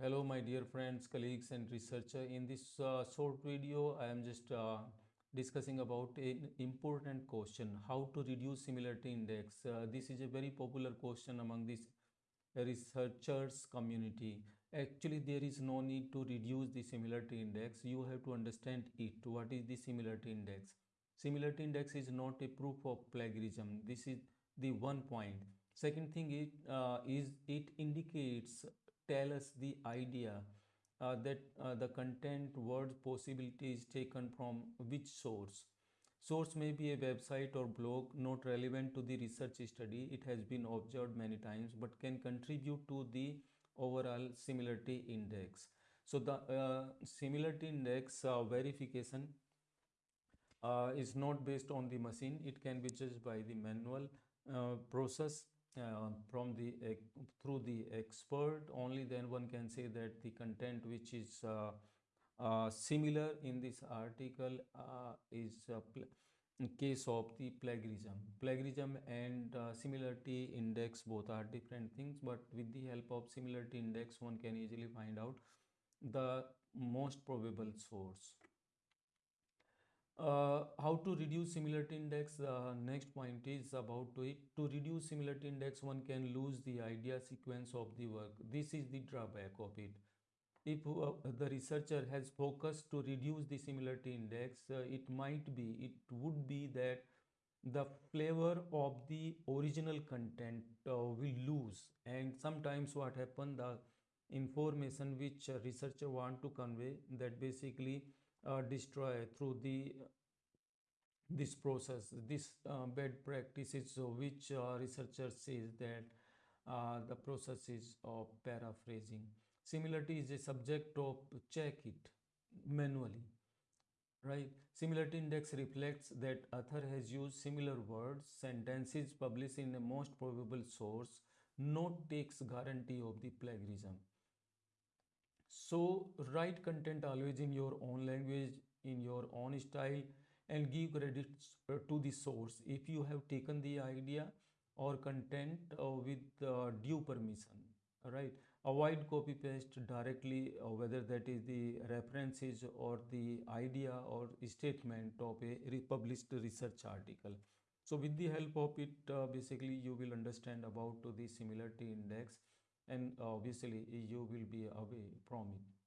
Hello, my dear friends, colleagues, and researcher. In this uh, short video, I am just uh, discussing about an important question: how to reduce similarity index. Uh, this is a very popular question among this researchers community. Actually, there is no need to reduce the similarity index. You have to understand it. What is the similarity index? Similarity index is not a proof of plagiarism. This is the one point. Second thing it uh, is it indicates tell us the idea uh, that uh, the content word possibility is taken from which source? Source may be a website or blog not relevant to the research study. It has been observed many times but can contribute to the overall similarity index. So the uh, similarity index uh, verification uh, is not based on the machine. It can be judged by the manual uh, process from the through the expert only then one can say that the content which is uh, uh, similar in this article uh, is case of the plagiarism. Plagiarism and uh, similarity index both are different things but with the help of similarity index one can easily find out the most probable source uh, how to reduce similarity index uh, next point is about to it to reduce similarity index one can lose the idea sequence of the work. This is the drawback of it. If uh, the researcher has focused to reduce the similarity index uh, it might be it would be that the flavor of the original content uh, will lose. And sometimes what happen the information which researcher want to convey that basically uh, destroy through the this process this uh, bad practices. So which uh, researcher says that uh, the process is of paraphrasing. Similarity is a subject of check it manually right? Similarity index reflects that author has used similar words sentences published in the most probable source. Not takes guarantee of the plagiarism so write content always in your own language in your own style and give credits uh, to the source. If you have taken the idea or content uh, with uh, due permission right? Avoid copy paste directly uh, whether that is the references or the idea or statement of a published research article. So with the help of it uh, basically you will understand about the similarity index and obviously you will be away from it